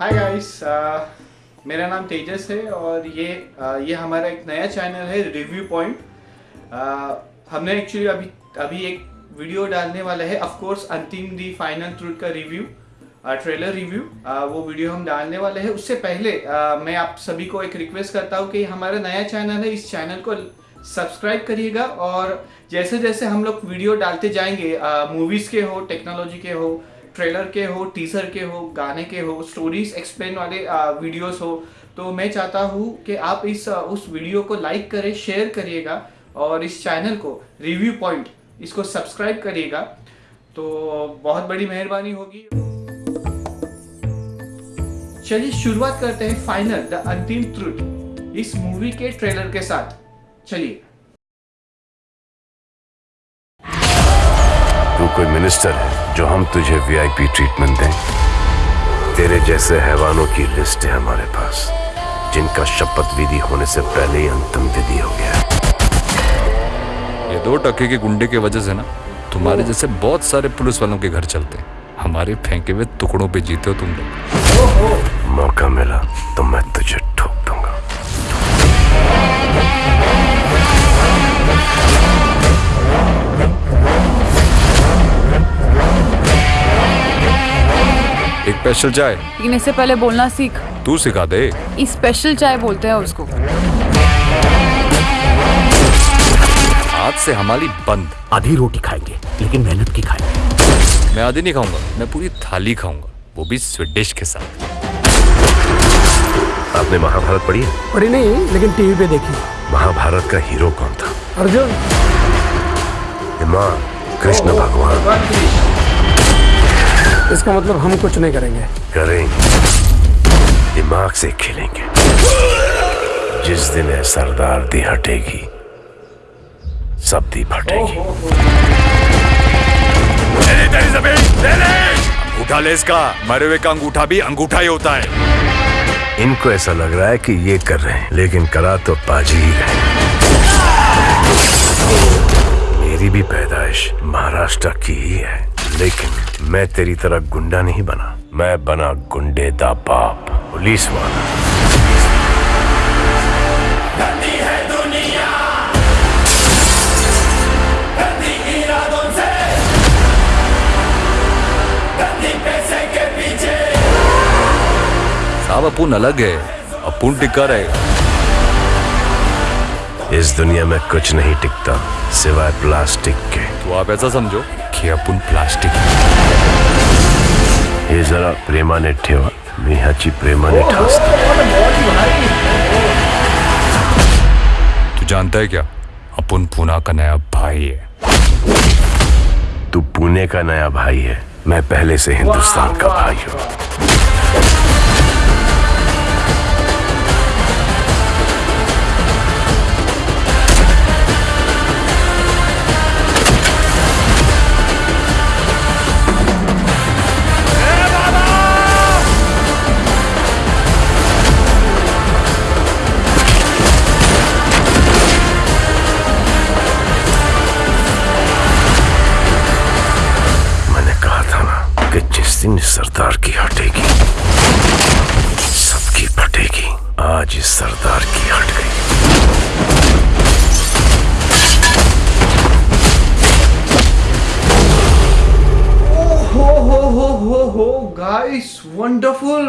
Hi guys मेरा नाम तेजस है और ये uh, ये हमारा एक नया चैनल है रिव्यू पॉइंट हमने एक्चुअली अभी अभी एक वीडियो डालने वाला है of course Antim the final truth का रिव्यू ट्रेलर रिव्यू वो वीडियो हम डालने वाले हैं। उससे पहले uh, मैं आप सभी को एक रिक्वेस्ट करता हूँ कि हमारा नया चैनल है इस चैनल को सब्सक्राइब करिएगा और जैसे जैसे हम लोग वीडियो डालते जाएँगे मूवीज़ के हो टेक्नोलॉजी के हो ट्रेलर के हो टीजर के हो, गाने के हो स्टोरीज एक्सप्लेन वाले वीडियोस हो तो मैं चाहता हूँ कि आप इस उस वीडियो को लाइक करें शेयर करिएगा और इस चैनल को रिव्यू पॉइंट इसको सब्सक्राइब करिएगा। तो बहुत बड़ी मेहरबानी होगी। चलिए शुरुआत करते हैं फाइनल द अंतिम ट्रुथ इस मूवी के ट्रेलर के साथ। चलिए। कोई मिनिस्टर है जो हम तुझे वीआईपी ट्रीटमेंट दें? तेरे जैसे हैवानों की लिस्ट है हमारे पास जिनका शपथ विधि होने से पहले ही अंतिम विधि हो गया ये दो टके के गुंडे की वजह से ना तुम्हारे जैसे बहुत सारे पुलिस वालों के घर चलते हैं। हमारे फेंके हुए टुकड़ों पे जीते हो तुम लोग। मौका मिला तो मैं तुझे एक स्पेशल चाय। पीने से पहले बोलना सीख। तू सिखा दे। स्पेशल चाय बोलते हैं उसको। आज से हमारी बंद। आधी रोटी खाएँगे लेकिन मेहनत की खाएँगे। मैं आधी नहीं खाऊँगा मैं पूरी थाली खाऊँगा वो भी स्वीट डिश के साथ। आपने महाभारत पढ़ी है? पढ़ी नहीं लेकिन टीवी पे देखी। महाभारत का हीरो कौन था? अर्जुन। कृष्ण भगवान। इसका मतलब हम कुछ नहीं करेंगे। करेंगे। दिमाग से खेलेंगे। जिस दिन है सरदार दी हटेगी सब दी फटेगी। अंगूठा ले इसका। मरे हुए का अंगूठा भी अंगूठा ही होता है। इनको ऐसा लग रहा है कि ये कर रहे हैं लेकिन करा तो पाजी ही मेरी भी पैदाइश महाराष्ट्र की ही है। लेकिन मैं तेरी तरह गुंडा नहीं बना। मैं बना गुंडे दा बाप पुलिस वाला साहब अपुन अलग है अपुन टिका रहेगा इस दुनिया में कुछ नहीं टिकता सिवाय प्लास्टिक के। तो आप ऐसा समझो। कि अपुन प्लास्टिक। हे जरा प्रेमाने ठेवा। मी ह्याची प्रेमाने ठासतो। तू जानता है क्या? अपुन पूना का नया भाई है। तू पुणे का नया भाई है। मैं पहले से हिंदुस्तान का भाई हूँ। आज सरदार की हट गई। हो हो हो हो हो गाइस वंडरफुल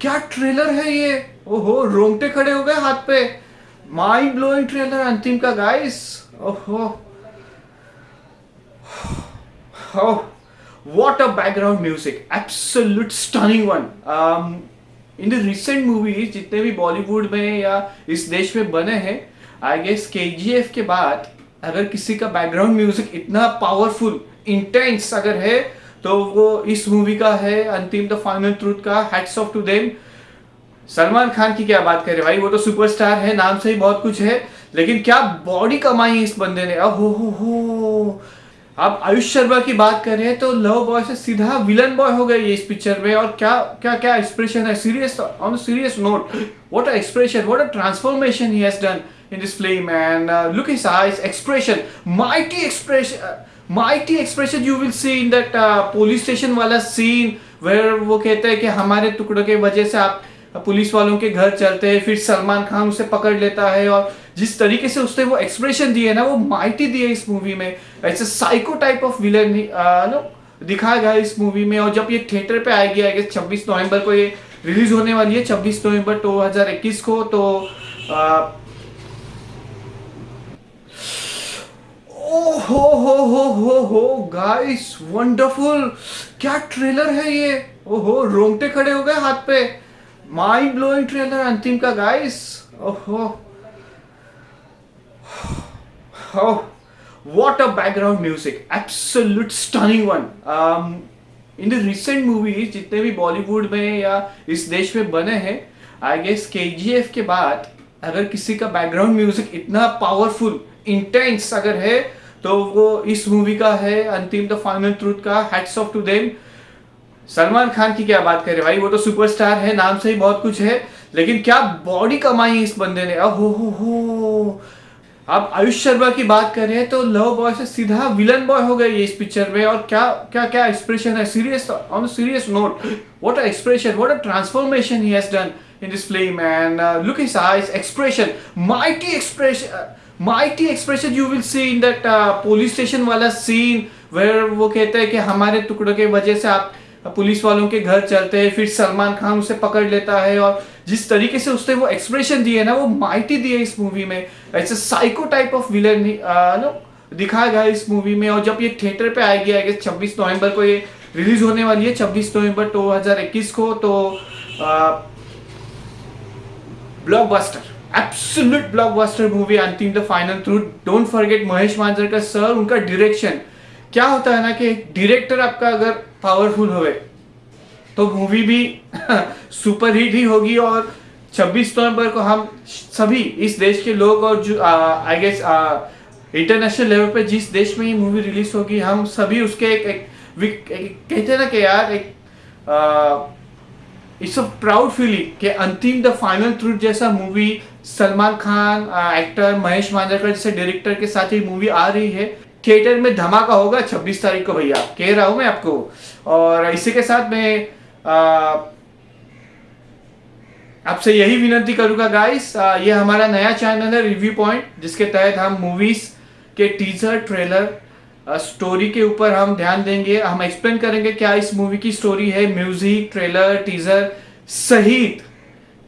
क्या ट्रेलर है ये? ओहो रोंगटे खड़े हो गए हाथ पे। माइंड ब्लोइंग ट्रेलर अंतिम का गाइस ओहो। a background music absolute stunning one um, in the recent movies, जितने भी बॉलीवुड में या इस देश में बने हैं आई गेस केजीएफ के बाद, अगर किसी का बैकग्राउंड म्यूज़िक इतना पावरफुल इंटेंस अगर है तो वो इस मूवी का है, अंतिम द फाइनल ट्रूथ का hats off to them Salman Khan की क्या बात करें भाई, वो तो सुपरस्टार है, नाम से ही बहुत कुछ है, लेकिन क्या बॉडी कमाई इस बंदे ने? अब हो हो हो। अब आयुष शर्मा की बात करें तो लव बॉय से सीधा विलन बॉय हो गए ये इस पिक्चर में और क्या क्या क्या एक्सप्रेशन है? Serious on serious note what a expression what a transformation he has done in this film and look his eyes expression mighty expression mighty expression you will see in that police station वाला scene where वो कहते हैं कि हमारे टुकड़ों के वजह से आप पुलिस वालों के घर चलते हैं फिर सलमान खान उसे पकड़ लेता है और जिस तरीके से उसने वो एक्सप्रेशन दिए ना वो माइटी दिए इस मूवी में। ऐसे psycho type of villain no दिखाया गया इस मूवी में और जब ये थिएटर पे आएगी गेस 26 नवंबर को ये रिलीज़ होने वाली है 26 नवंबर 2021 को तो आ, ओ हो हो हो हो हो गाइस वंडरफुल क्या ट्रेलर है ये? ओहो रोंगटे खड़े हो गए हाथ पे। माइंड ब्लोइंग ट्रेलर अंतिम का गाइस ओहो oh what a background music. Absolute stunning one. Um, recent movies जितने भी बॉलीवुड में या इस देश में बने हैं आई गेस के जी एफ़ के बाद अगर किसी का बैकग्राउंड म्यूज़िक इतना पावरफुल इंटेंस अगर है तो वो इस मूवी का है अंतिम द फाइनल ट्रूथ का hats off to them Salman Khan की क्या बात करें भाई? वो तो सुपरस्टार है नाम से ही बहुत कुछ है लेकिन क्या बॉडी कमाई इस बंदे ने? अब हो हो अब आयुष शर्मा की बात करें तो लव बॉय से सीधा विलन बॉय हो गए ये इस पिक्चर में और क्या क्या क्या एक्सप्रेशन है? Serious on serious note what a expression what a transformation he has done in this film and uh, look his expression mighty expression expression you will see in that uh, police station वाला scene where वो कहते हैं कि हमारे टुकड़ों के वजह से आप पुलिस वालों के घर चलते हैं, फिर सलमान खान उसे पकड़ लेता है और जिस तरीके से उसने वो एक्सप्रेशन दिए ना, वो माइटी दिए इस मूवी में। ऐसे psycho type of villain no, दिखाया गया इस मूवी में और जब ये थिएटर पे आएगी गेस छब्बीस नवंबर को ये रिलीज़ होने वाली है, छब्बीस नवंबर 2021 को तो blockbuster absolute blockbuster movie Antim the final truth don't forget Mahesh Manjrekar sir उनका डायरेक्शन क्या होता है ना कि डायरेक्टर आपका अगर पावरफुल होवे तो मूवी भी सुपर हिट ही होगी और 26 नवंबर को हम सभी इस देश के लोग और जो आई गेस इंटरनेशनल लेवल पे जिस देश में ये मूवी रिलीज़ होगी हम सभी उसके एक, एक, एक, एक कहते हैं ना कि यार एक इट्स अ प्राउड फीलिंग कि अंतिम द फाइनल ट्रूथ जैसा मूवी सलमान खान एक्टर महेश मांजरकर जैसे डायरेक्टर के साथ ये मूवी आ रही है। थिएटर में धमाका होगा 26 तारीख को भैया। कह रहा हूँ मैं आपको। और इसी के साथ मैं आपसे यही विनती करूँगा गाइस ये हमारा नया चैनल है रिव्यू पॉइंट जिसके तहत हम मूवीज़ के टीजर ट्रेलर स्टोरी के ऊपर हम ध्यान देंगे। हम एक्सप्लेन करेंगे क्या इस मूवी की स्टोरी है। म्यूज़िक ट्रेलर टीजर सहित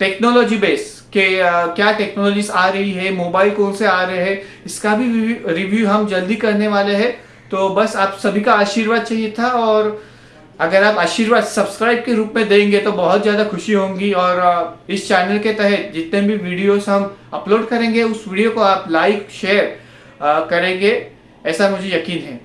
टेक्नोलॉजी बेस के क्या टेक्नोलॉजीज़ आ रही है मोबाइल कौन से आ रहे हैं, इसका भी रिव्यू हम जल्दी करने वाले हैं। तो बस आप सभी का आशीर्वाद चाहिए था और अगर आप आशीर्वाद सब्सक्राइब के रूप में देंगे तो बहुत ज़्यादा खुशी होंगी और इस चैनल के तहत जितने भी वीडियोस हम अपलोड करेंगे, उस वीडियो को आप लाइक शेयर करेंगे, ऐसा मुझे यकीन है।